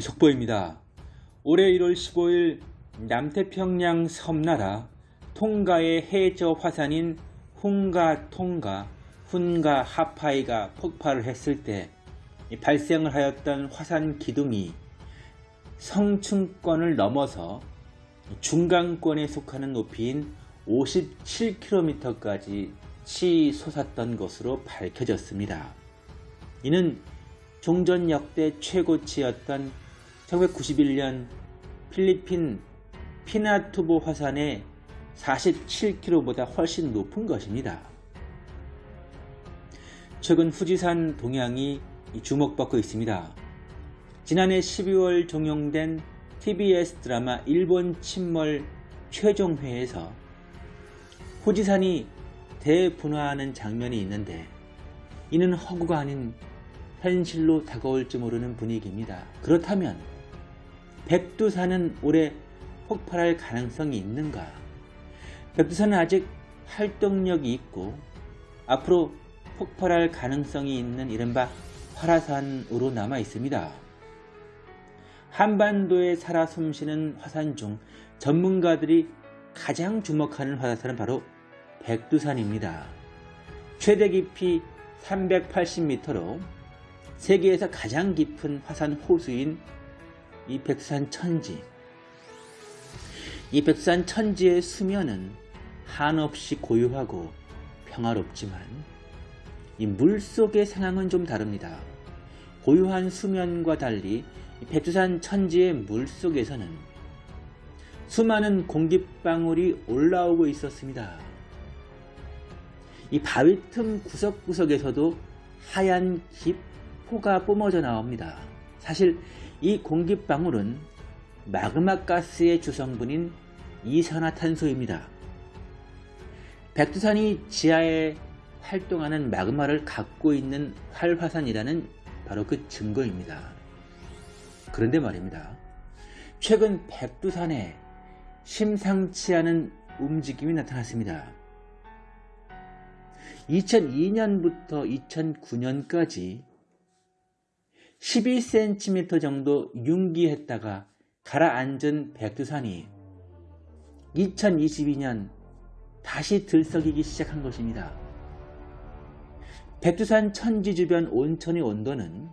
속보입니다. 올해 1월 15일 남태평양 섬나라 통가의 해저 화산인 훈가 통가 훈가 하파이가 폭발을 했을 때 발생을 하였던 화산 기둥이 성층권을 넘어서 중간권에 속하는 높이인 57km까지 치솟았던 것으로 밝혀졌습니다. 이는 종전 역대 최고치였던 1991년 필리핀 피나투보 화산의 47km보다 훨씬 높은 것입니다. 최근 후지산 동향이 주목받고 있습니다. 지난해 12월 종영된 TBS 드라마 일본 침몰 최종회에서 후지산이 대분화하는 장면이 있는데 이는 허구가 아닌 현실로 다가올지 모르는 분위기입니다. 그렇다면 백두산은 올해 폭발할 가능성이 있는가? 백두산은 아직 활동력이 있고 앞으로 폭발할 가능성이 있는 이른바 활화산으로 남아 있습니다. 한반도에 살아 숨쉬는 화산 중 전문가들이 가장 주목하는 화산은 바로 백두산입니다. 최대 깊이 380m로 세계에서 가장 깊은 화산 호수인 이 백두산 천지. 이 백두산 천지의 수면은 한없이 고요하고 평화롭지만 이 물속의 상황은 좀 다릅니다. 고요한 수면과 달리 백두산 천지의 물속에서는 수많은 공기방울이 올라오고 있었습니다. 이 바위 틈 구석구석에서도 하얀 기포가 뿜어져 나옵니다. 사실 이 공기방울은 마그마 가스의 주성분인 이산화탄소입니다. 백두산이 지하에 활동하는 마그마를 갖고 있는 활화산이라는 바로 그 증거입니다. 그런데 말입니다. 최근 백두산에 심상치 않은 움직임이 나타났습니다. 2002년부터 2009년까지 12cm 정도 융기했다가 가라앉은 백두산이 2022년 다시 들썩이기 시작한 것입니다. 백두산 천지 주변 온천의 온도는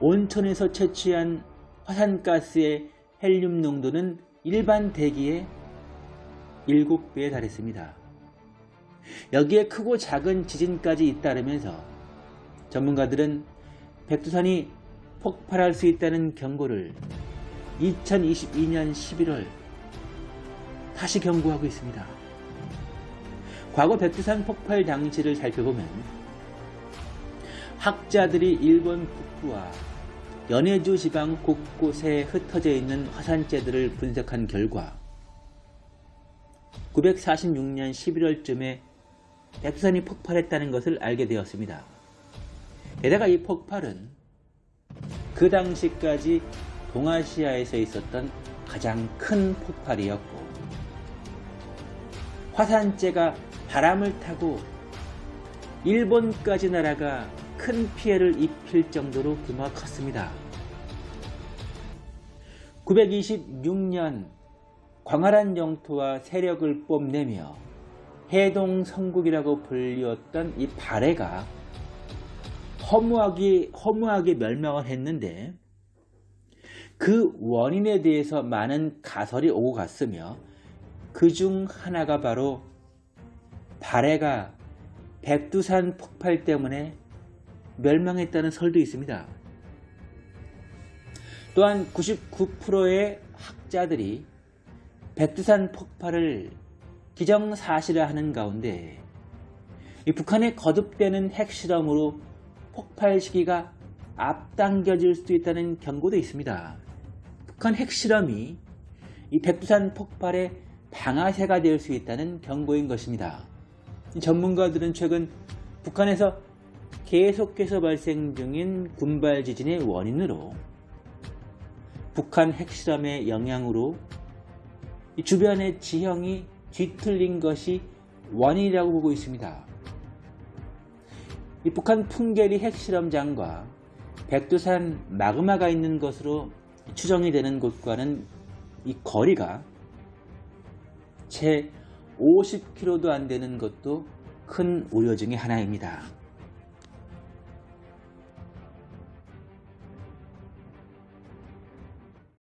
온천에서 채취한 화산가스의 헬륨 농도는 일반 대기의 7배에 달했습니다. 여기에 크고 작은 지진까지 잇따르면서 전문가들은 백두산이 폭발할 수 있다는 경고를 2022년 11월 다시 경고하고 있습니다. 과거 백두산 폭발 당시를 살펴보면 학자들이 일본 북부와 연해주 지방 곳곳에 흩어져 있는 화산재들을 분석한 결과 946년 11월쯤에 백두산이 폭발했다는 것을 알게 되었습니다. 게다가 이 폭발은 그 당시까지 동아시아에서 있었던 가장 큰 폭발이었고 화산재가 바람을 타고 일본까지 날아가 큰 피해를 입힐 정도로 규모가 컸습니다. 926년 광활한 영토와 세력을 뽐내며 해동 성국이라고 불리웠던 이 발해가 허무하게, 허무하게 멸망을 했는데 그 원인에 대해서 많은 가설이 오고 갔으며 그 중 하나가 바로 발해가 백두산 폭발 때문에 멸망했다는 설도 있습니다. 또한 99%의 학자들이 백두산 폭발을 기정사실화하는 가운데 북한의 거듭되는 핵실험으로 폭발 시기가 앞당겨질 수도 있다는 경고도 있습니다. 북한 핵실험이 이 백두산 폭발의 방아쇠가 될 수 있다는 경고인 것입니다. 전문가들은 최근 북한에서 계속해서 발생 중인 군발 지진의 원인으로 북한 핵실험의 영향으로 주변의 지형이 뒤틀린 것이 원인이라고 보고 있습니다. 이 북한 풍계리 핵실험장과 백두산 마그마가 있는 것으로 추정이 되는 곳과는 이 거리가 채 50km도 안 되는 것도 큰 우려 중의 하나입니다.